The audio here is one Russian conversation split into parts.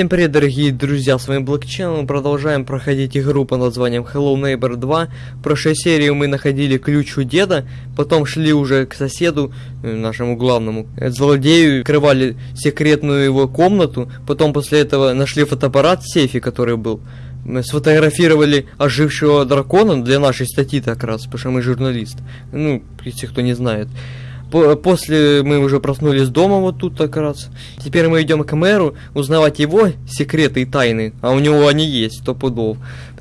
Всем привет, дорогие друзья, с вами Блокчен, мы продолжаем проходить игру под названием Hello Neighbor 2. В прошлой серии мы находили ключ у деда, потом шли уже к соседу, э, нашему главному злодею, открывали секретную его комнату, потом после этого нашли фотоаппарат в сейфе, который был. Мы сфотографировали ожившего дракона для нашей статьи как раз, потому что мы журналист. Ну, если кто не знает. По- После мы уже проснулись дома вот тут как раз. Теперь мы идем к мэру узнавать его секреты и тайны, а у него они есть, сто пудов.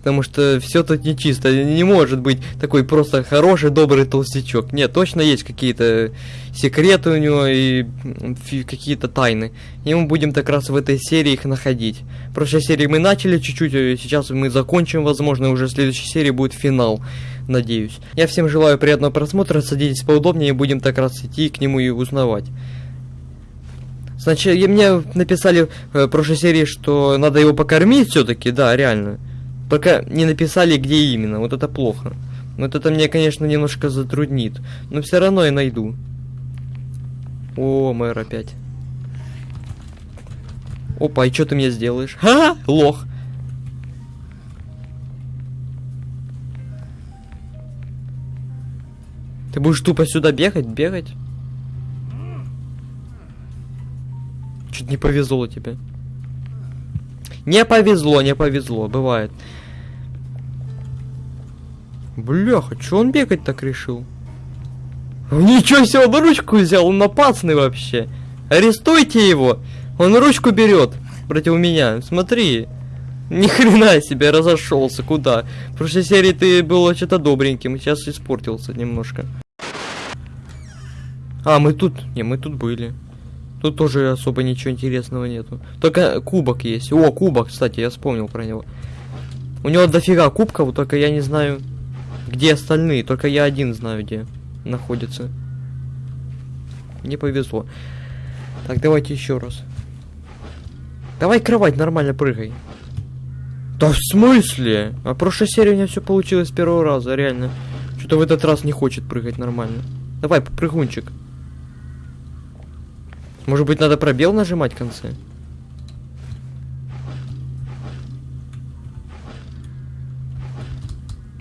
Потому что все тут нечисто, не может быть такой просто хороший, добрый толстячок. Нет, точно есть какие-то секреты у него и какие-то тайны. И мы будем так раз в этой серии их находить. В прошлой серии мы начали чуть-чуть, э, сейчас мы закончим, возможно, уже в следующей серии будет финал надеюсь. Я всем желаю приятного просмотра, садитесь поудобнее будем так раз идти к нему и узнавать. Сначала мне написали э, в прошлой серии, что надо его покормить все-таки, да, реально. Пока не написали, где именно, вот это плохо. Вот это мне, конечно, немножко затруднит. Но все равно я найду. О, мэр опять. Опа, и что ты мне сделаешь? Ха, лох. Ты будешь тупо сюда бегать, бегать? Чуть не повезло тебе. Не повезло, не повезло, бывает. Бляха, чё он бегать так решил? Ничего себе, он ручку взял, он напасный вообще. Арестуйте его. Он ручку берет против меня. Смотри. Ни хрена себе разошелся. Куда? В прошлой серии ты был что-то добреньким, сейчас испортился немножко. А, мы тут... Не, мы тут были. Тут тоже особо ничего интересного нету. Только кубок есть. О, кубок, кстати, я вспомнил про него. У него дофига кубков, только я не знаю, где остальные. Только я один знаю, где находится. Не повезло. Так, давайте еще раз. Давай кровать нормально прыгай. Да в смысле? А в прошлой серии у меня все получилось с первого раза, реально. Что-то в этот раз не хочет прыгать нормально. Давай, прыгунчик. Может быть, надо пробел нажимать в конце?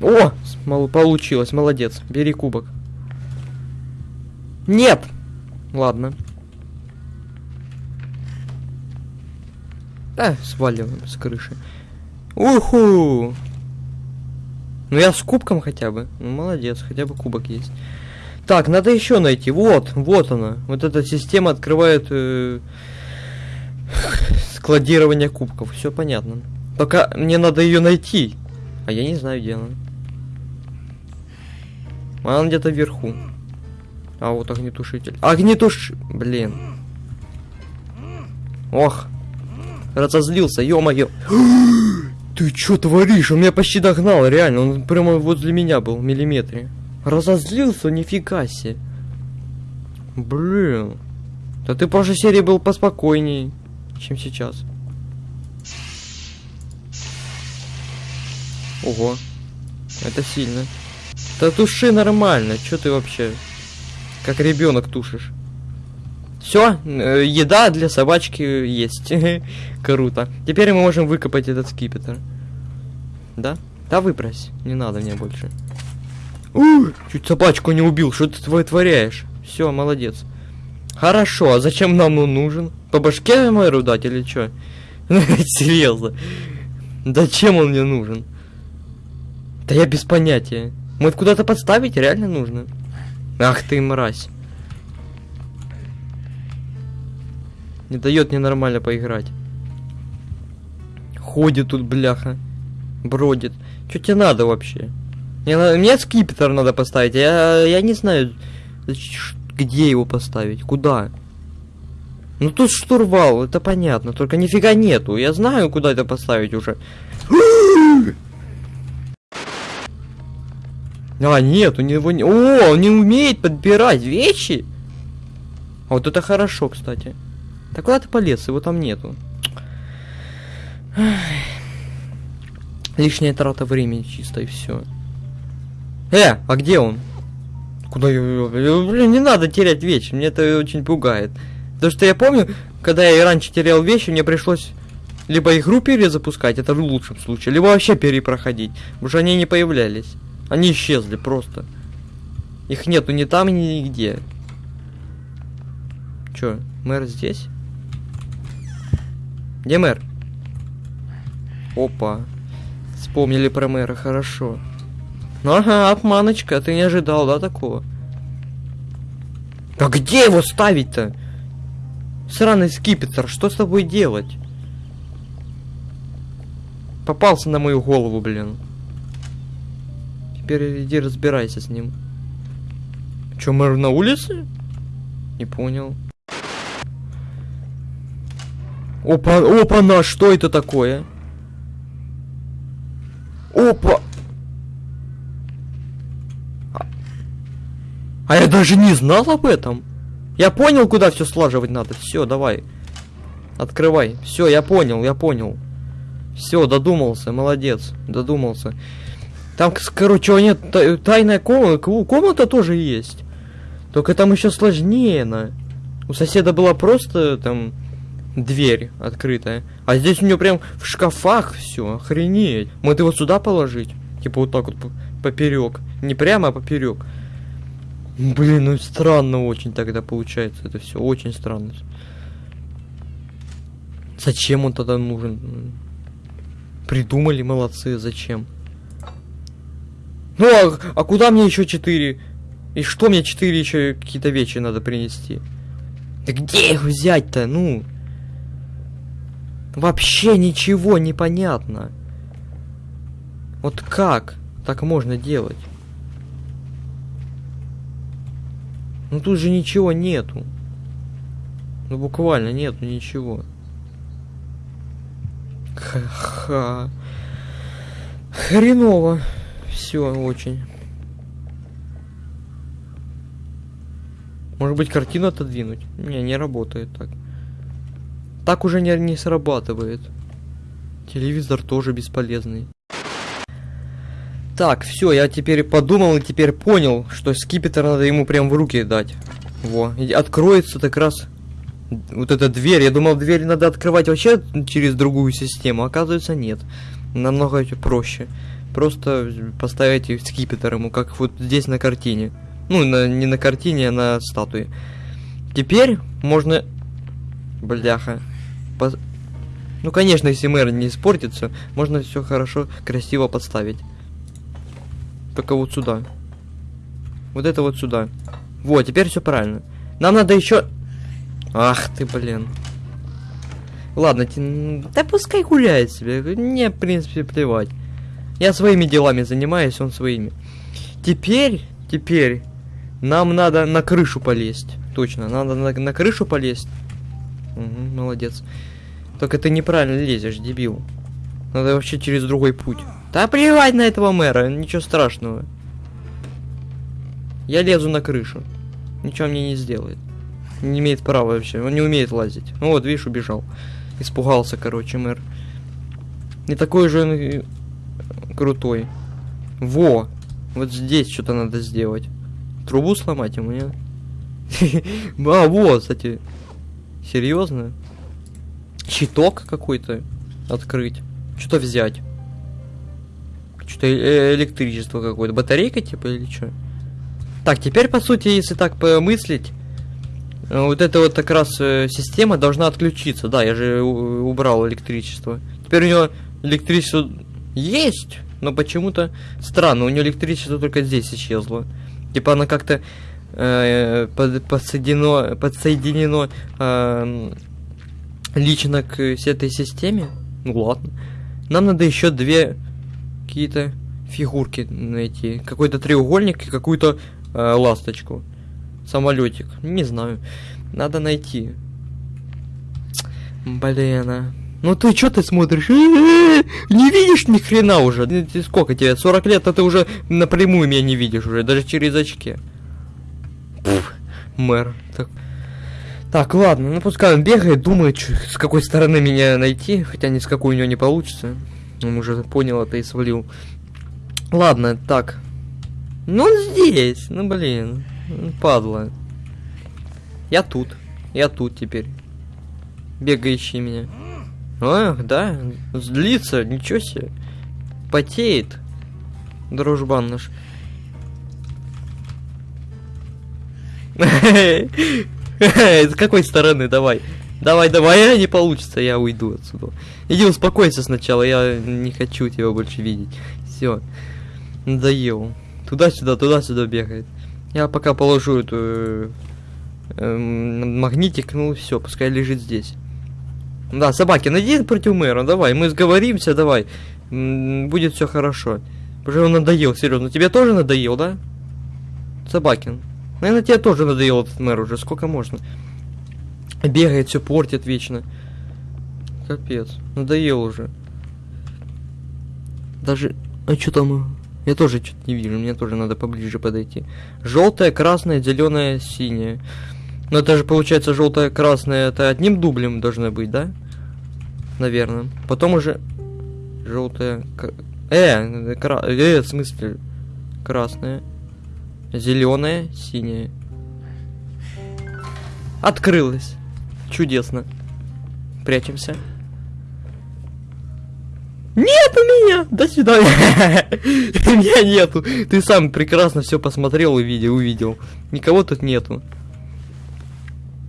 О! Получилось, молодец. Бери кубок. Нет! Ладно. Да, сваливаем с крыши. Уху! Ну я с кубком хотя бы. Ну молодец, хотя бы кубок есть. Так, надо еще найти. Вот, вот она. Вот эта система открывает э, складирование кубков. Все понятно. Только мне надо ее найти. А я не знаю, где она. Она где-то вверху. А вот огнетушитель. Огнетуш... Блин. Ох. Разозлился, ё-моё. Ты чё творишь? Он меня почти догнал, реально. Он прямо возле меня был, в миллиметре. Разозлился, нифига себе. Блин. Да ты в прошлой серии был поспокойней, чем сейчас. Ого. Это сильно. Да туши нормально, чё ты вообще? Как ребенок тушишь. Все, еда для собачки есть. Круто. Теперь мы можем выкопать этот скипетр. Да? Да выбрось. Не надо мне больше. У, чуть собачку не убил. Что ты вытворяешь? Все, молодец. Хорошо, а зачем нам он нужен? По башке мэру дать или что? Серьезно. Зачем он мне нужен? Да я без понятия. Мы куда-то подставить реально нужно. Ах ты мразь. Не дает мне нормально поиграть. Ходит тут, бляха. Бродит. Что тебе надо вообще? На- мне скипетр надо поставить. Я, я не знаю, где его поставить. Куда? Ну тут штурвал, это понятно. Только нифига нету. Я знаю, куда это поставить уже. А, нет, у него не... О, он не умеет подбирать вещи. А вот это хорошо, кстати. Так куда ты полез? Его там нету. Лишняя трата времени чисто и все. Э, а где он? Куда я... Блин, не надо терять вещи, мне это очень пугает. Потому что я помню, когда я раньше терял вещи, мне пришлось Либо игру перезапускать, это в лучшем случае, либо вообще перепроходить. Потому что они не появлялись. Они исчезли просто. Их нету ни там, ни нигде. Чё, мэр здесь? Где мэр? Опа. Вспомнили про мэра, хорошо. Ну ага, обманочка, ты не ожидал, да, такого? А где его ставить-то? Сраный скипетр, что с тобой делать? Попался на мою голову, блин. Теперь иди разбирайся с ним. Чё, мэр на улице? Не понял. Опа, опа, на, что это такое? Опа! А, а я даже не знал об этом. Я понял, куда все слаживать надо. Все, давай. Открывай. Все, я понял, я понял. Все, додумался, молодец, додумался. Там, короче, нет, тайная комната, комната тоже есть. Только там еще сложнее на. У соседа была просто там дверь открытая. А здесь у него прям в шкафах все, охренеть. Может его сюда положить? Типа вот так вот поперек. Не прямо, а поперек. Блин, ну странно очень тогда получается это все. Очень странно. Зачем он тогда нужен? Придумали, молодцы, зачем? Ну, а, а куда мне еще четыре? И что мне четыре еще какие-то вещи надо принести? Да где их взять-то, ну? Вообще ничего не понятно. Вот как так можно делать? Ну тут же ничего нету. Ну буквально нету ничего. Ха-ха. Хреново. Все очень. Может быть картину отодвинуть? Не, не работает так. Так уже не, не срабатывает. Телевизор тоже бесполезный. Так, все, я теперь подумал и теперь понял, что скипетр надо ему прям в руки дать. Во, и откроется так раз вот эта дверь. Я думал, дверь надо открывать вообще через другую систему. Оказывается, нет. Намного проще. Просто поставить скипетр ему, как вот здесь на картине. Ну, на, не на картине, а на статуе. Теперь можно... Бляха. По... Ну, конечно, если мэр не испортится, можно все хорошо, красиво подставить. Только вот сюда. Вот это вот сюда. Вот, теперь все правильно. Нам надо еще... Ах ты, блин. Ладно, ти... да пускай гуляет себе. Мне, в принципе, плевать. Я своими делами занимаюсь, он своими. Теперь, теперь, нам надо на крышу полезть. Точно, надо на, на крышу полезть. Угу, молодец. Только ты неправильно лезешь, дебил. Надо вообще через другой путь. Да плевать на этого мэра, ничего страшного. Я лезу на крышу. Ничего мне не сделает. Не имеет права вообще, он не умеет лазить. Ну вот, видишь, убежал. Испугался, короче, мэр. Не такой же он крутой. Во! Вот здесь что-то надо сделать. Трубу сломать ему, нет? А, вот, кстати. Серьезно? Щиток какой-то открыть. Что-то взять. Что-то э электричество какое-то. Батарейка типа или что? Так, теперь по сути, если так помыслить, э, вот эта вот как раз э, система должна отключиться. Да, я же убрал электричество. Теперь у него электричество есть, но почему-то странно, у нее электричество только здесь исчезло. Типа она как-то под, подсоединено, подсоединено э, лично к этой системе. Ну ладно. Нам надо еще две какие-то фигурки найти. Какой-то треугольник и какую-то э, ласточку. Самолетик. Не знаю. Надо найти. Блин, а. Ну ты что ты смотришь? Не видишь ни хрена уже. Сколько тебе? 40 лет, а ты уже напрямую меня не видишь уже, даже через очки. Пфф, мэр. Так. так, ладно, ну пускай он бегает, думает, с какой стороны меня найти, хотя ни с какой у него не получится. Он уже понял это и свалил. Ладно, так. Ну он здесь, ну блин, падла. Я тут, я тут теперь. Бегай, ищи меня. Ах, да, злится, ничего себе. Потеет. Дружбан наш. С какой стороны? Давай. Давай, давай, а не получится, я уйду отсюда. Иди успокойся сначала, я не хочу тебя больше видеть. Все. Надоел. Туда-сюда, туда-сюда бегает. Я пока положу эту э, э, магнитик, ну все, пускай лежит здесь. Да, собаки, найди против мэра, давай, мы сговоримся, давай. Будет все хорошо. Уже он надоел, серьезно. Тебе тоже надоел, да? Собакин. Наверное, тебе тоже надоел этот мэр уже, сколько можно. Бегает, все портит вечно. Капец, надоел уже. Даже... А что там? Я тоже что-то не вижу, мне тоже надо поближе подойти. Желтая, красная, зеленая, синяя. Но это же получается желтая, красная, это одним дублем должно быть, да? Наверное. Потом уже желтая... Э, кра... э, в смысле? Красная. Зеленая, синяя. Открылась. Чудесно. Прячемся. Нет у меня! До свидания! Меня нету. Ты сам прекрасно все посмотрел и видел, увидел. Никого тут нету.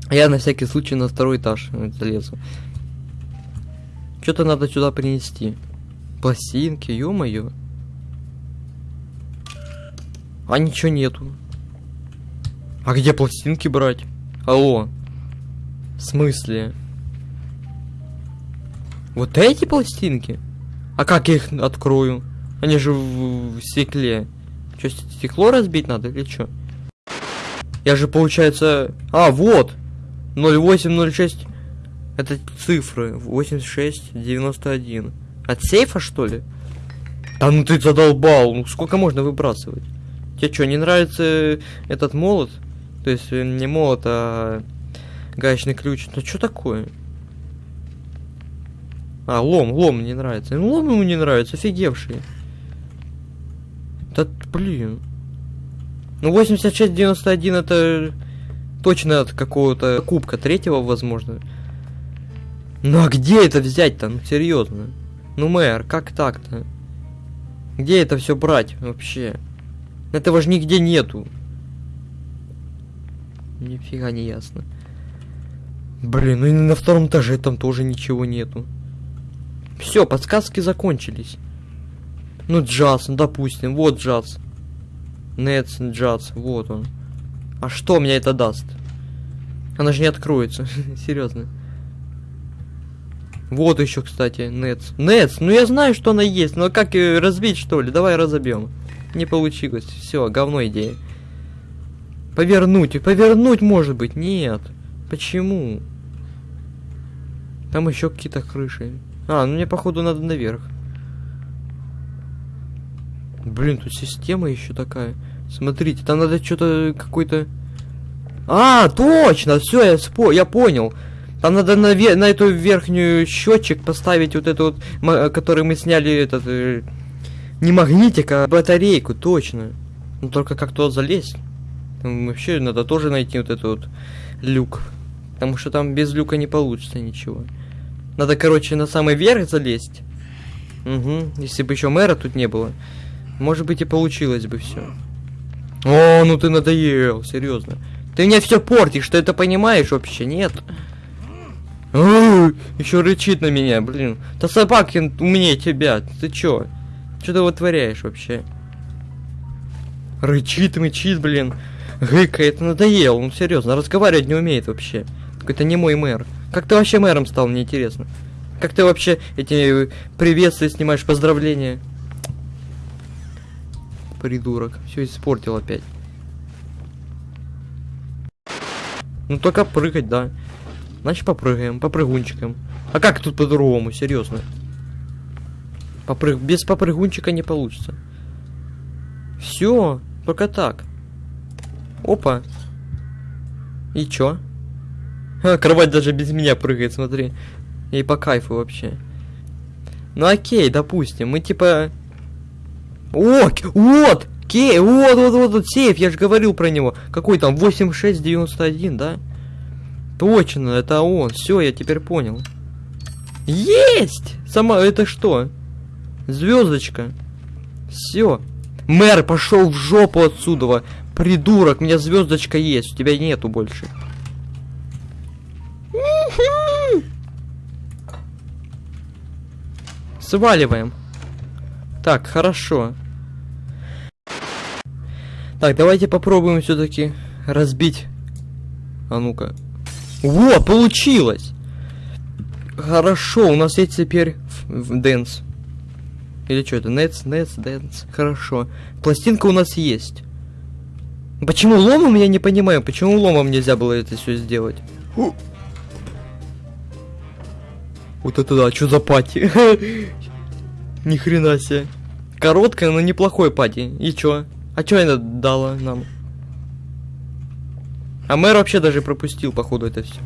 Я на всякий случай на второй этаж залезу. Что-то надо сюда принести. Пластинки, ё-моё. А ничего нету. А где пластинки брать? Алло. В смысле? Вот эти пластинки? А как я их открою? Они же в, в стекле. Что, стекло разбить надо или что? Я же, получается... А, вот! 0806... Это цифры. 8691. От сейфа, что ли? Да ну ты задолбал. Ну сколько можно выбрасывать? Тебе что, не нравится этот молот? То есть э, не молот, а гаечный ключ. Ну что такое? А, лом, лом не нравится. Ну, лом ему не нравится, офигевший. Да, блин. Ну, 8691 это точно от какого-то кубка третьего, возможно. Ну, а где это взять-то? Ну, серьезно. Ну, мэр, как так-то? Где это все брать вообще? Этого же нигде нету. Нифига не ясно. Блин, ну и на втором этаже там тоже ничего нету. Все, подсказки закончились. Ну, джаз, ну, допустим, вот джаз. Нетс, джаз, вот он. А что мне это даст? Она же не откроется, серьезно. Вот еще, кстати, Нетс. Нетс, ну я знаю, что она есть, но как ее разбить, что ли? Давай разобьем. Не получилось. Все, говно идея. Повернуть, повернуть может быть. Нет. Почему? Там еще какие-то крыши. А, ну мне походу надо наверх. Блин, тут система еще такая. Смотрите, там надо что-то какой-то... А, точно, все, я спо, я понял. Там надо на, на эту верхнюю счетчик поставить вот этот вот, который мы сняли этот э, не магнитик, а батарейку, точно. Ну только как туда залезть? Там вообще надо тоже найти вот этот вот люк. Потому что там без люка не получится ничего. Надо, короче, на самый верх залезть. Угу. Если бы еще мэра тут не было. Может быть и получилось бы все. О, ну ты надоел, серьезно. Ты мне все портишь, что это понимаешь вообще, нет? Еще рычит на меня, блин. Да собакин умнее тебя, ты чё? Что ты вытворяешь вообще? Рычит, мычит, блин. Гыкает, надоел. Ну серьезно, разговаривать не умеет вообще. Какой-то не мой мэр. Как ты вообще мэром стал, мне интересно. Как ты вообще эти приветствия снимаешь, поздравления? Придурок. Все испортил опять. Ну только прыгать, да. Значит попрыгаем, попрыгунчиком. А как тут по-другому, серьезно? Попрыг... Без попрыгунчика не получится. Все, только так. Опа. И чё? А, кровать даже без меня прыгает, смотри. Ей по кайфу вообще. Ну окей, допустим, мы типа... О, вот! Кей, вот, вот, вот, вот, сейф, я же говорил про него. Какой там, 8691, да? Точно, это он. Все, я теперь понял. Есть! Сама, это что? Звездочка. Все. Мэр, пошел в жопу отсюда. Придурок, у меня звездочка есть, у тебя нету больше. Сваливаем. Так, хорошо. Так, давайте попробуем все-таки разбить. А ну-ка. Во, получилось! Хорошо, у нас есть теперь dance. Или что это? Let's, let's dance. Хорошо. Пластинка у нас есть. Почему ломом, я не понимаю, почему ломом нельзя было это все сделать? Вот это да, что за party? Ни хрена себе. Короткая, но неплохой party. И чё? А чё она дала нам? А мэр вообще даже пропустил, походу, это все.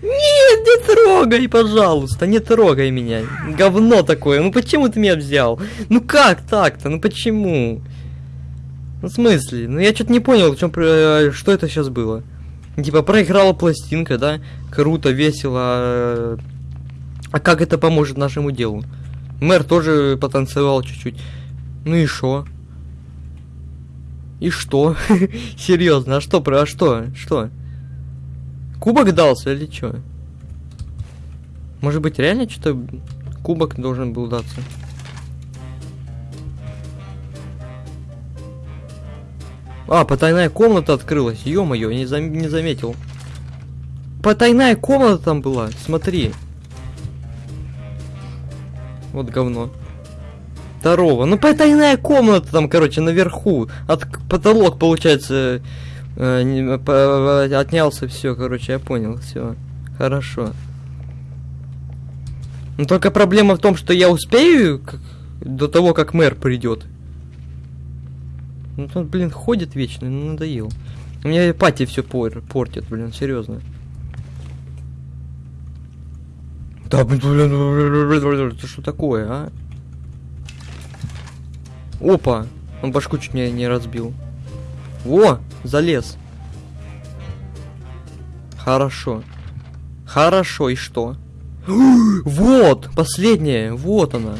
Нет, не трогай, пожалуйста, не трогай меня. Говно такое. Ну почему ты меня взял? Ну как так-то? Ну почему? Ну в смысле? Ну я что-то не понял, в чем, э, что это сейчас было. Типа проиграла пластинка, да? Круто, весело. А как это поможет нашему делу? Мэр тоже потанцевал чуть-чуть. Ну и что? И что? Серьезно, а что, про, а что? Что? Кубок дался или что? Может быть реально что-то кубок должен был даться? А, потайная комната открылась. Ё-моё, не, зам не заметил. Потайная комната там была, смотри. Вот говно. Второго. Ну, потайная комната там, короче, наверху. От потолок, получается, э, не, по, отнялся. Все, короче, я понял. Все. Хорошо. Но только проблема в том, что я успею до того, как мэр придет. Ну, он, блин, ходит вечно, ну, надоел. У меня пати все пор портит, блин, серьезно. Да, блин, это что такое, а? Опа! Он башку чуть не, не разбил. Во! Залез. Хорошо. Хорошо, и что? вот! Последняя! Вот она!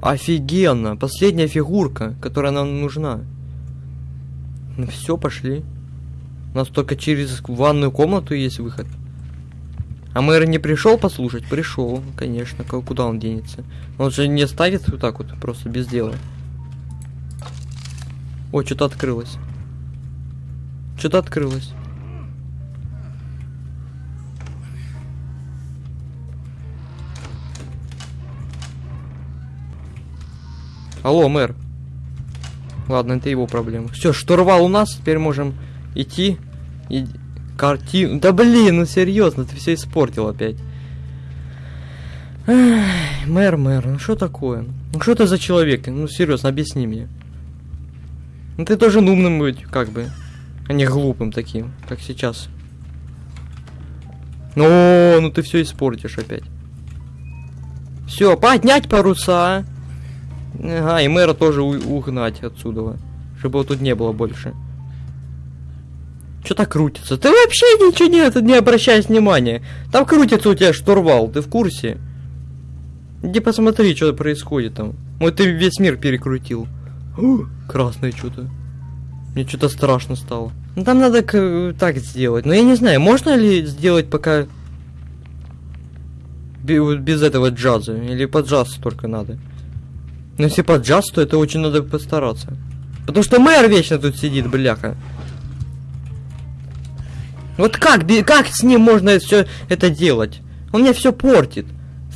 Офигенно! Последняя фигурка, которая нам нужна. Ну все, пошли. У нас только через ванную комнату есть выход. А мэр не пришел послушать? Пришел, конечно. Куда он денется? Он же не ставит вот так вот, просто без дела. О, что-то открылось. Что-то открылось. Алло, мэр. Ладно, это его проблема. Все, штурвал у нас, теперь можем идти. И картину. Да блин, ну серьезно, ты все испортил опять. Эх, мэр, мэр, ну что такое? Ну что ты за человек? Ну серьезно, объясни мне. Ну ты должен умным быть, как бы. А не глупым таким, как сейчас. Ну, ну ты все испортишь опять. Все, поднять паруса. Ага, и мэра тоже угнать отсюда. Чтобы его тут не было больше. Что-то крутится. Ты вообще ничего не, не обращай внимания. Там крутится у тебя штурвал, ты в курсе? Иди посмотри, что происходит там. Вот ты весь мир перекрутил. О, красное что-то. Мне что-то страшно стало. Ну там надо так сделать. Но я не знаю, можно ли сделать пока без этого джаза? Или под джаз только надо? Но если под джаз, то это очень надо постараться. Потому что мэр вечно тут сидит, бляха. Вот как, как с ним можно все это делать? Он мне все портит.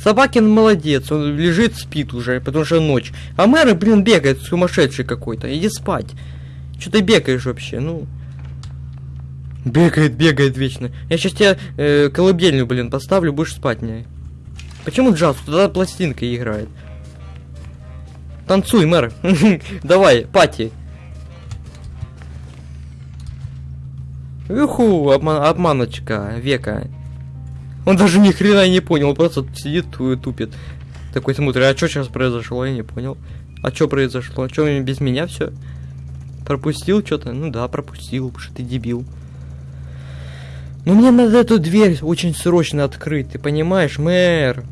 Собакин молодец, он лежит, спит уже, потому что ночь. А мэр, блин, бегает сумасшедший какой-то. Иди спать. Что ты бегаешь вообще, ну? Бегает, бегает вечно. Я сейчас тебе э, колыбельную, блин, поставлю, будешь спать мне. Почему джаз? Туда пластинка играет. Танцуй, мэр. Давай, пати. Уху, обман обманочка века. Он даже ни хрена не понял, просто сидит тупит. Такой смотрит, а что сейчас произошло, я не понял. А что произошло? А что без меня все? Пропустил что-то? Ну да, пропустил, потому что ты дебил. Ну мне надо эту дверь очень срочно открыть, ты понимаешь, мэр?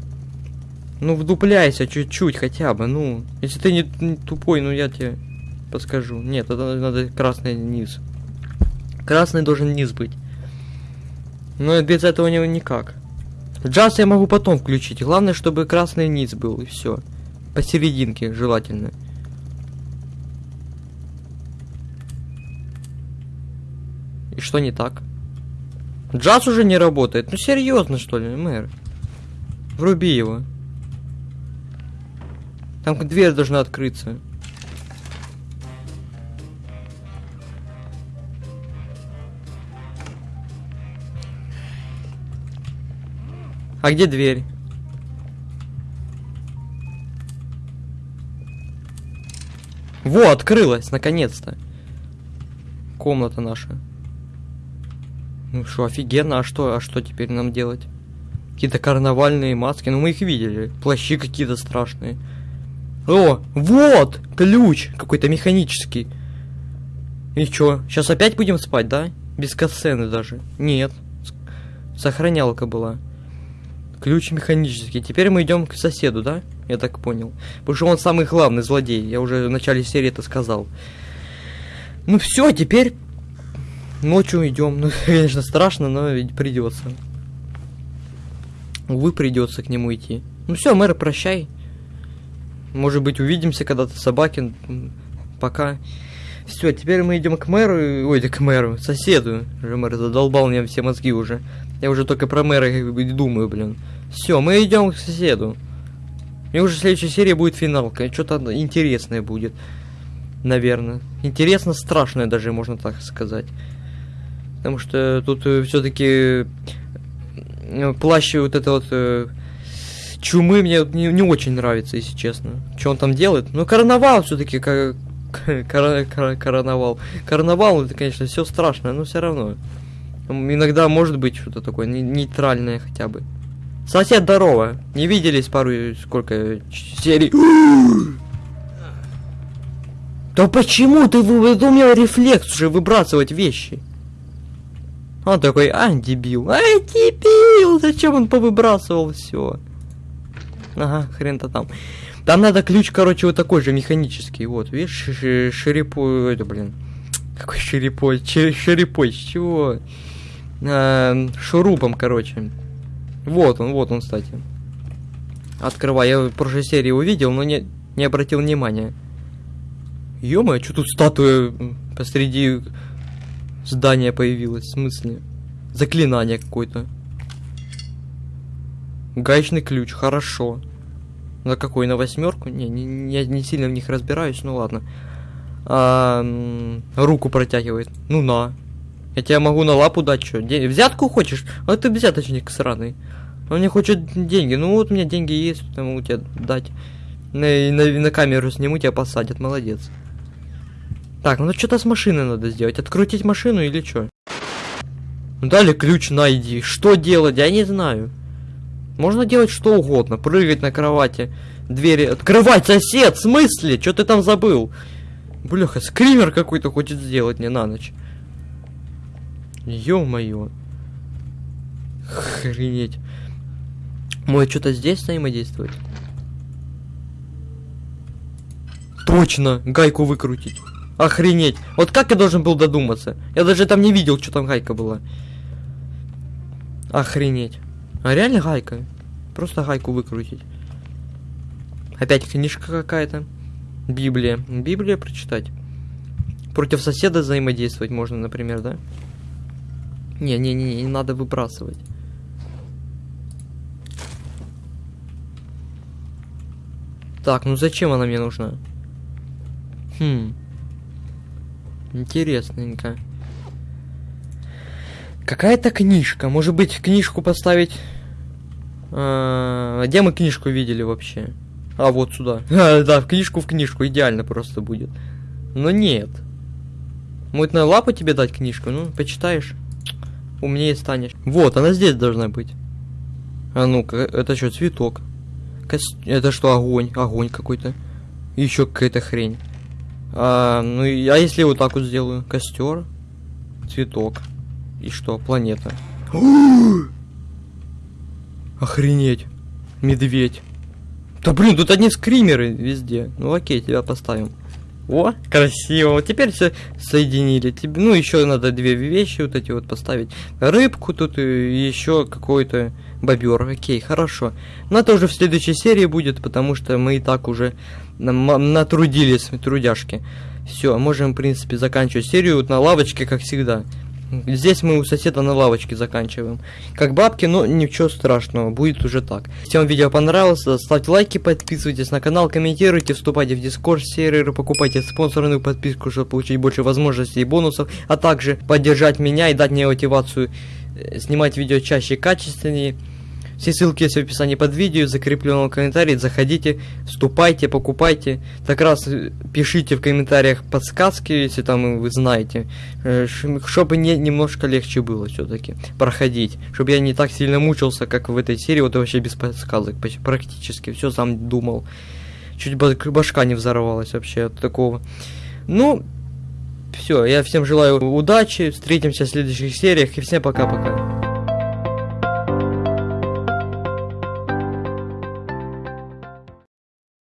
Ну вдупляйся чуть-чуть хотя бы, ну. Если ты не, не тупой, ну я тебе подскажу. Нет, это надо красный низ. Красный должен низ быть. Но без этого не, никак. Джаз я могу потом включить. Главное, чтобы красный низ был, и все. Посерединке желательно. И что не так? Джаз уже не работает. Ну серьезно, что ли, мэр? Вруби его. Там дверь должна открыться. А где дверь? Во, открылась, наконец-то. Комната наша. Ну что, офигенно, а что, а что теперь нам делать? Какие-то карнавальные маски, ну мы их видели. Плащи какие-то страшные. О, вот, ключ какой-то механический. И чё, сейчас опять будем спать, да? Без касцены даже. Нет. Сохранялка была. Ключ механический. Теперь мы идем к соседу, да? Я так понял. Потому что он самый главный злодей. Я уже в начале серии это сказал. Ну все, теперь ночью идем. Ну, конечно, страшно, но ведь придется. Увы, придется к нему идти. Ну все, мэр, прощай. Может быть, увидимся когда-то, собаки. Пока. Все, теперь мы идем к мэру. Ой, да к мэру, соседу. Уже мэр задолбал мне все мозги уже. Я уже только про мэра думаю, блин. Все, мы идем к соседу. И уже следующая серия будет финалка. Что-то интересное будет. Наверное. Интересно, страшное даже, можно так сказать. Потому что тут э, все-таки э, плащ вот это вот э, чумы мне не, не очень нравится, если честно. Что он там делает? Ну, карнавал все-таки, как кар кар карнавал. Карнавал, это, конечно, все страшно, но все равно. Иногда может быть что-то такое нейтральное хотя бы. Сосед, здорово. Не виделись пару сколько серий. Да почему ты выдумал рефлекс уже выбрасывать вещи? Он такой, а, дебил. Ай, дебил! Зачем он повыбрасывал все? Ага, хрен-то там. Там надо ключ, короче, вот такой же механический. Вот, видишь, шерепой, это, блин. Какой шерепой? Шерепой, с чего? А, шурупом, короче. Вот он, вот он, кстати. Открывай. Я в прошлой серии увидел, но не, не обратил внимания. ё что тут статуя посреди здания появилась? В смысле? Заклинание какое-то. Гаечный ключ, хорошо. На какой? На восьмерку? Не, не, не, не сильно в них разбираюсь, ну ладно. А, руку протягивает. Ну на. Я тебе могу на лапу дать, что? День... Взятку хочешь? А ты взяточник сраный. Он не хочет деньги. Ну вот у меня деньги есть, я могу тебе дать. На, на, на камеру сниму, тебя посадят, молодец. Так, ну что-то с машиной надо сделать. Открутить машину или что? Ну, дали ключ найди. Что делать? Я не знаю. Можно делать что угодно. Прыгать на кровати. Двери открывать, сосед! В смысле? Что ты там забыл? Бляха, скример какой-то хочет сделать мне на ночь. Ё-моё. Охренеть. Может что-то здесь взаимодействовать? Точно, гайку выкрутить. Охренеть. Вот как я должен был додуматься? Я даже там не видел, что там гайка была. Охренеть. А реально гайка? Просто гайку выкрутить. Опять книжка какая-то. Библия. Библия прочитать. Против соседа взаимодействовать можно, например, да? Не-не-не, не надо выбрасывать. Так, ну зачем она мне нужна? Хм. Интересненько. Какая-то книжка. Может быть, книжку поставить... А, где мы книжку видели вообще? А, вот сюда. А, да, в книжку в книжку. Идеально просто будет. Но нет. На лапу тебе дать книжку? Ну, почитаешь умнее станешь. Вот, она здесь должна быть. А ну-ка, это что, цветок? Кос... Это что, огонь? Огонь какой-то. Еще какая-то хрень. А, ну, а если вот так вот сделаю? Костер, цветок. И что, планета. Охренеть. Медведь. Да блин, тут одни скримеры везде. Ну окей, тебя поставим. О, красиво. Вот теперь все соединили. Тебе, ну, еще надо две вещи вот эти вот поставить. Рыбку тут и еще какой-то бобер. Окей, хорошо. Но это уже в следующей серии будет, потому что мы и так уже натрудились, трудяшки. Все, можем, в принципе, заканчивать серию вот на лавочке, как всегда. Здесь мы у соседа на лавочке заканчиваем. Как бабки, но ничего страшного, будет уже так. Если вам видео понравилось, ставьте лайки, подписывайтесь на канал, комментируйте, вступайте в дискорд серверы, покупайте спонсорную подписку, чтобы получить больше возможностей и бонусов, а также поддержать меня и дать мне мотивацию э, снимать видео чаще и качественнее. Все ссылки есть в описании под видео, закрепленном комментарии. Заходите, вступайте, покупайте. Так раз э, пишите в комментариях подсказки, если там вы знаете, э, чтобы мне немножко легче было все-таки проходить. Чтобы я не так сильно мучился, как в этой серии, вот вообще без подсказок, практически. Все сам думал. Чуть башка не взорвалась вообще от такого. Ну, все, я всем желаю удачи, встретимся в следующих сериях и всем пока-пока.